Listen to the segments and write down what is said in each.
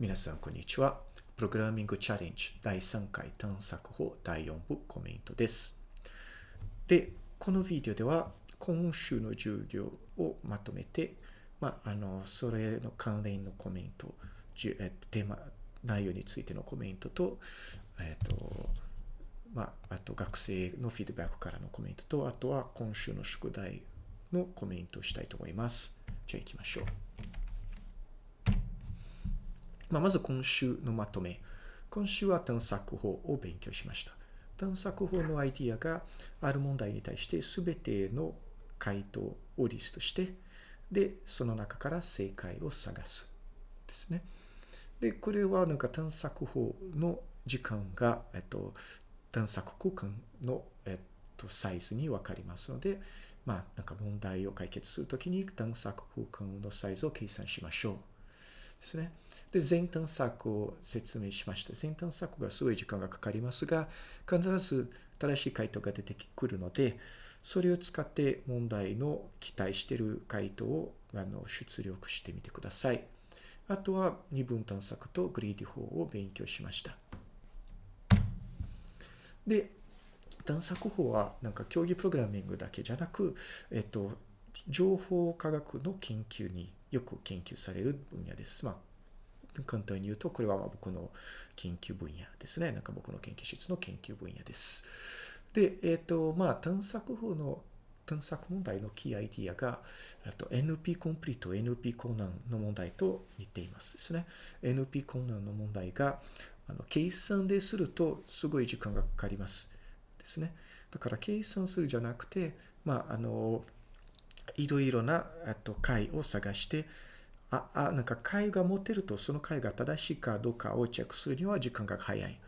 皆さん、こんにちは。プログラミングチャレンジ第3回探索法第4部コメントです。で、このビデオでは今週の授業をまとめて、まあ、あの、それの関連のコメント、えテーマ、内容についてのコメントと、えっ、と、まあ、あと学生のフィードバックからのコメントと、あとは今週の宿題のコメントをしたいと思います。じゃあ行きましょう。まあ、まず今週のまとめ。今週は探索法を勉強しました。探索法のアイディアがある問題に対して全ての回答をリストして、で、その中から正解を探す。ですね。で、これはなんか探索法の時間が、えっと、探索空間の、えっと、サイズに分かりますので、まあ、なんか問題を解決するときに探索空間のサイズを計算しましょう。ですね。で、全探索を説明しました。全探索がすごい時間がかかりますが、必ず正しい回答が出てくるので、それを使って問題の期待している回答をあの出力してみてください。あとは二分探索とグリーディ法を勉強しました。で、探索法はなんか競技プログラミングだけじゃなく、えっと、情報科学の研究によく研究される分野です。まあ、簡単に言うと、これは僕の研究分野ですね。なんか僕の研究室の研究分野です。で、えっ、ー、と、まあ、探索法の探索問題のキーアイディアが、あと NP コンプリート、NP 困難の問題と似ていますですね。NP 困難の問題が、あの計算でするとすごい時間がかかります。ですね。だから計算するじゃなくて、まあ、あの、いろいろなえっと解を探して、あ、あ、なんか解が持てるとその解が正しいかどうかをチェックするには時間が早い。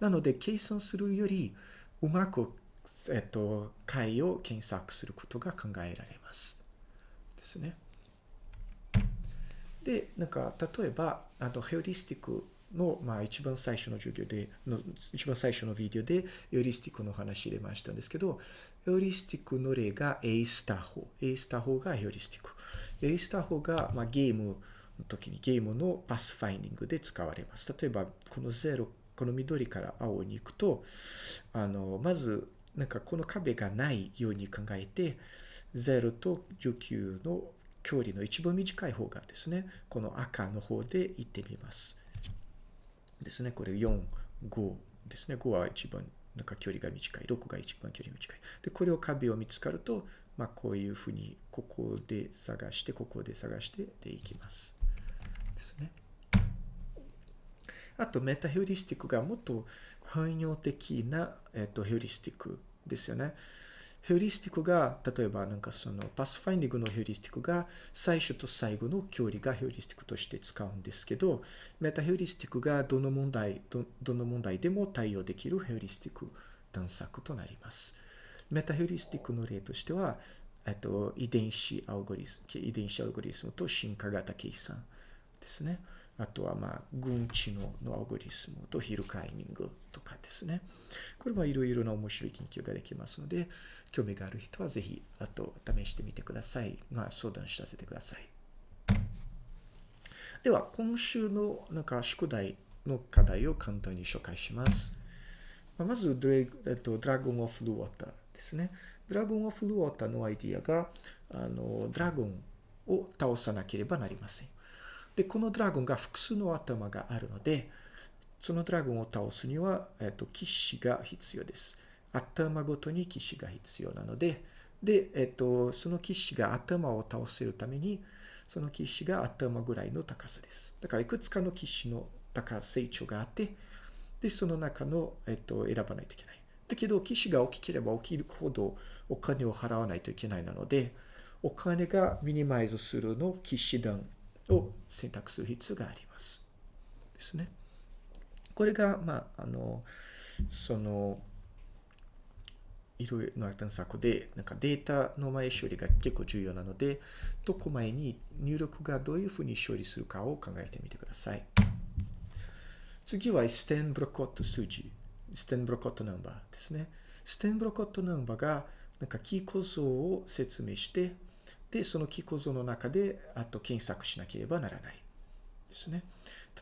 なので、計算するよりうまく、えっと、解を検索することが考えられます。ですね。で、なんか、例えば、あと、ヘオリスティックの、まあ、一番最初の授業で、の一番最初のビデオで、エオリスティックの話入れましたんですけど、エオリスティックの例が A スター法。A スター法がエオリスティック。A スター法が、まあ、ゲームの時に、ゲームのパスファインディングで使われます。例えば、この0、この緑から青に行くと、あの、まず、なんかこの壁がないように考えて、0と19の距離の一番短い方がですね、この赤の方で行ってみます。ですね。これ4、5ですね。5は一番なんか距離が短い。6が一番距離が短い。で、これを壁を見つかると、まあ、こういうふうに、ここで探して、ここで探してでいきます。ですね。あと、メタヒューリスティックがもっと汎用的な、えっと、ヒューリスティックですよね。ヒューリスティックが、例えばなんかその pathfinding のヒューリスティックが最初と最後の距離がヒューリスティックとして使うんですけど、メタヒューリスティックがどの問題、どどの問題でも対応できるヒューリスティック探索となります。メタヒューリスティックの例としては、えっと、遺伝子アルゴリズム、遺伝子アルゴリズムと進化型計算ですね。あとは、まあ、群知能のアルゴリスムとヒルクライミングとかですね。これはいろいろな面白い研究ができますので、興味がある人はぜひ、あと試してみてください。まあ、相談しさせてください。では、今週のなんか宿題の課題を簡単に紹介します。まずドレ、えっと、ドラゴン・オフ・ル・ウォーターですね。ドラゴン・オフ・ル・ウォーターのアイディアが、あの、ドラゴンを倒さなければなりません。で、このドラゴンが複数の頭があるので、そのドラゴンを倒すには、えっと、騎士が必要です。頭ごとに騎士が必要なので、で、えっと、その騎士が頭を倒せるために、その騎士が頭ぐらいの高さです。だから、いくつかの騎士の高さ成長があって、で、その中の、えっと、選ばないといけない。だけど、騎士が大きければ大きいほどお金を払わないといけないなので、お金がミニマイズするの騎士団を選択する必要があります。ですね。これが、まあ、あの、その、いろいろな探索で、なんかデータの前処理が結構重要なので、どこ前に入力がどういうふうに処理するかを考えてみてください。次はステンブロコット数字。ステンブロコットナンバーですね。ステンブロコットナンバーが、なんかキー構造を説明して、で、そのキー構造の中で、あと検索しなければならない。ですね。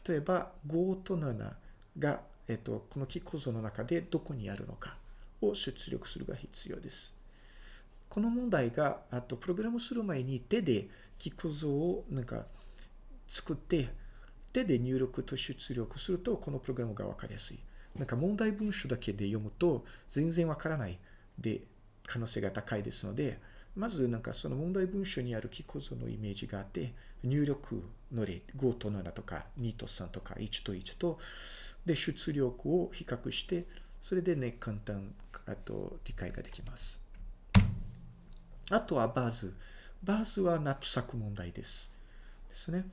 例えば5と7が、えっと、この木構造の中でどこにあるのかを出力するが必要です。この問題が、あと、プログラムする前に手で木構造をなんか作って、手で入力と出力すると、このプログラムがわかりやすい。なんか問題文書だけで読むと全然わからないで可能性が高いですので、まずなんかその問題文書にある記構造のイメージがあって、入力の例、5と7とか2と3とか1と1と、で、出力を比較して、それでね、簡単、あと理解ができます。あとは Bars。Bars はナップサック問題です。ですね。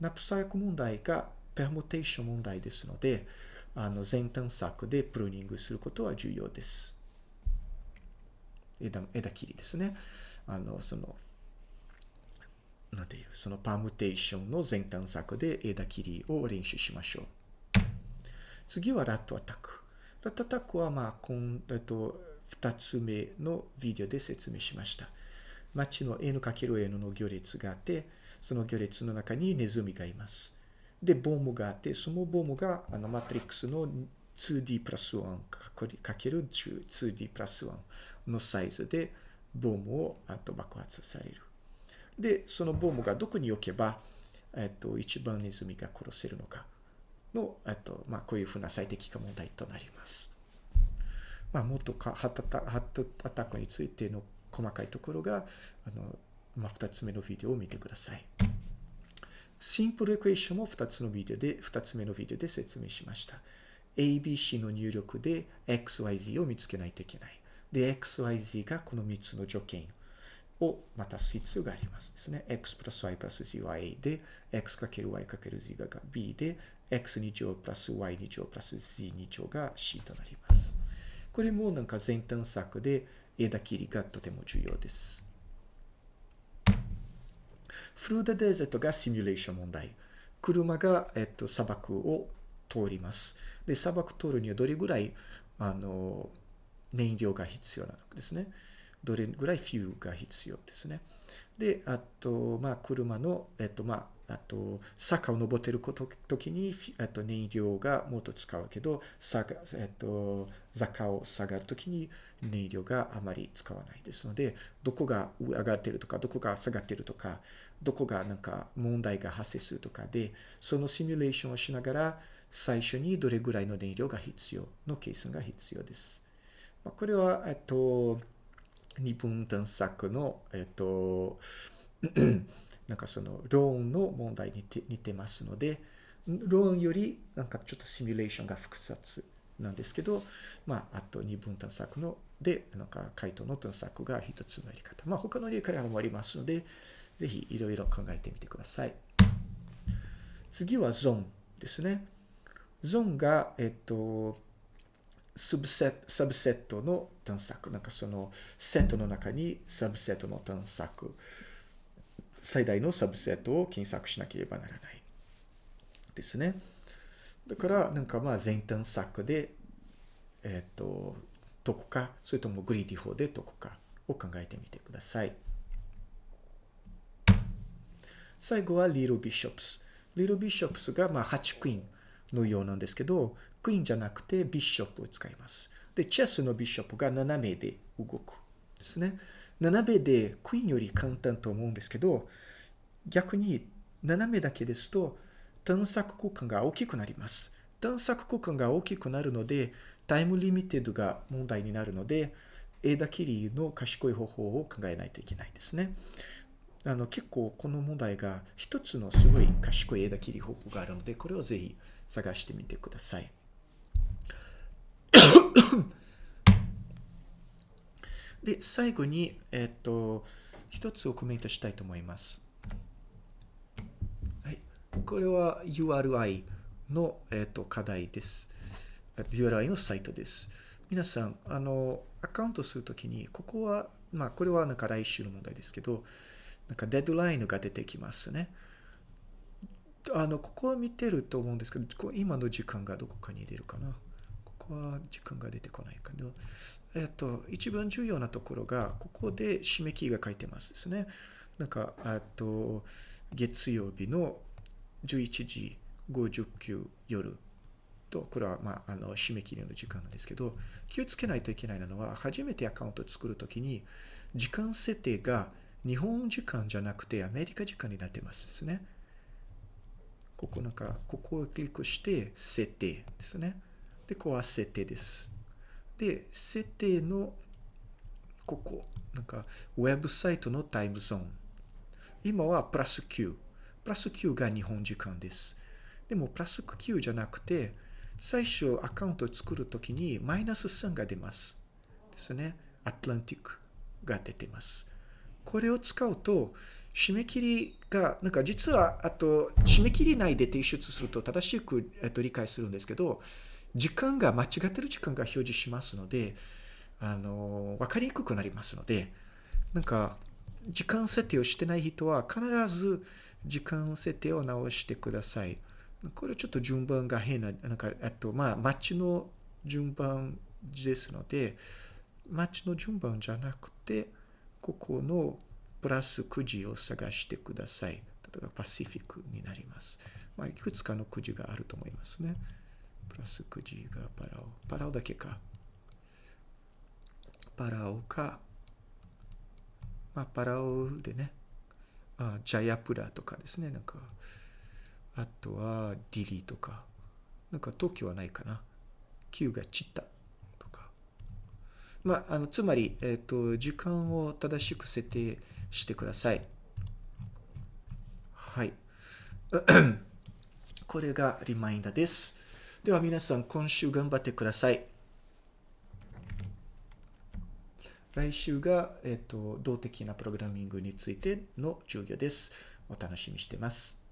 ナップサック問題が permutation 問題ですので、あの全探索で pruning することは重要です。枝枝切りですね。あの、その、なんていう、その permutation の全探索で枝切りを練習しましょう。次は Rat Attack。ラットアタックは、まあ、こん、えっと、二つ目のビデオで説明しました。街の N×N の行列があって、その行列の中にネズミがいます。で、ボムがあって、そのボムがあのマトリックスの 2D プラス1かける 2D プラス1のサイズでボームをあと爆発される。で、そのボームがどこに置けば、えっと、一番ネズミが殺せるのかの、えっと、まあ、こういうふうな最適化問題となります。まあ、もっとかハットアタックについての細かいところが、あの、まあ、二つ目のビデオを見てください。シンプルエクエーションも2つのビデオで、2つ目のビデオで説明しました。ABC の入力で XYZ を見つけないといけない。で、XYZ がこの3つの条件をまた必要がありますですね。x プラス y プラス z は A で、x×y×z が B で、x2 乗プラス y2 乗プラス z2 乗が C となります。これもなんか全探索で枝切りがとても重要です。フルーダデーゼットがシミュレーション問題。車が、えっと、砂漠を通ります。で、砂漠通るにはどれぐらい、あの、燃料が必要なのですね。どれぐらいフューが必要ですね。で、あと、まあ、車の、えっと、まあ、あと、坂を登っている時に、えっと、燃料がもっと使うけど、坂、えっと、坂を下がる時に燃料があまり使わないですので、どこが上がってるとか、どこが下がってるとか、どこがなんか問題が発生するとかで、そのシミュレーションをしながら、最初にどれぐらいの燃料が必要の計算が必要です。これは、えっと、二分探索の、えっと、なんかその、ローンの問題に似てますので、ローンよりなんかちょっとシミュレーションが複雑なんですけど、まあ、あと二分探索ので、なんか回答の探索が一つのやり方。まあ、他の理解もありますので、ぜひいろいろ考えてみてください。次はゾーンですね。ゾーンが、えっと、サブセット、の探索。なんかそのセットの中にサブセットの探索。最大のサブセットを検索しなければならない。ですね。だから、なんかまあ全探索で、えっ、と、どこか、それともグリーディ法でどこかを考えてみてください。最後は Little Bishops。Little Bishops がまあ8クイーンのようなんですけど、クイーンじゃなくてビショップを使います。で、チェスのビショップが斜めで動くですね。斜めでクイーンより簡単と思うんですけど、逆に斜めだけですと探索空間が大きくなります。探索空間が大きくなるので、 time limited が問題になるので、枝切りの賢い方法を考えないといけないですね。あの結構この問題が一つのすごい賢い枝切り方法があるので、これをぜひ探してみてください。で、最後に、えっと、一つをコメントしたいと思います。はい。これは URI の、えっと、課題です。URI のサイトです。皆さん、あの、アカウントするときに、ここは、まあ、これはなんか来週の問題ですけど、なんかデッドラインが出てきますね。あの、ここは見てると思うんですけど、今の時間がどこかに入れるかな。こは時間が出てこないけど、えっと、一番重要なところが、ここで締め切りが書いてますですね。なんか、あと、月曜日の11時59夜と、これは、まあ、あの、締め切りの時間なんですけど、気をつけないといけないのは、初めてアカウントを作るときに、時間設定が日本時間じゃなくてアメリカ時間になってますですね。ここなんか、ここをクリックして、設定ですね。で、ここは設定です。で、設定の、ここ、なんか、ウェブサイトのタイムゾーン。今はプラス9。プラス9が日本時間です。でも、プラス9じゃなくて、最初アカウントを作るときにマイナス3が出ます。ですね。アトランティックが出てます。これを使うと、締め切りが、なんか実は、あと、締め切り内で提出すると正しく、えっと、理解するんですけど、時間が間違ってる時間が表示しますので、あの、わかりにくくなりますので、なんか、時間設定をしてない人は必ず時間設定を直してください。これちょっと順番が変な、なんか、えっと、まあ、マッチの順番ですので、マッチの順番じゃなくて、ここのプラス9時を探してください。例えばパシフィックになります。まあ、いくつかの9時があると思いますね。プラス9時がパラオ。パラオだけか。パラオか。まあ、パラオでね。あ、ジャヤプラとかですね。なんか、あとはディリーとか。なんか東京はないかな。9がチッタとか。まあ、あの、つまり、えっ、ー、と、時間を正しく設定してください。はい。これがリマインダーです。では皆さん、今週頑張ってください。来週が、えっ、と、動的なプログラミングについての授業です。お楽しみしてます。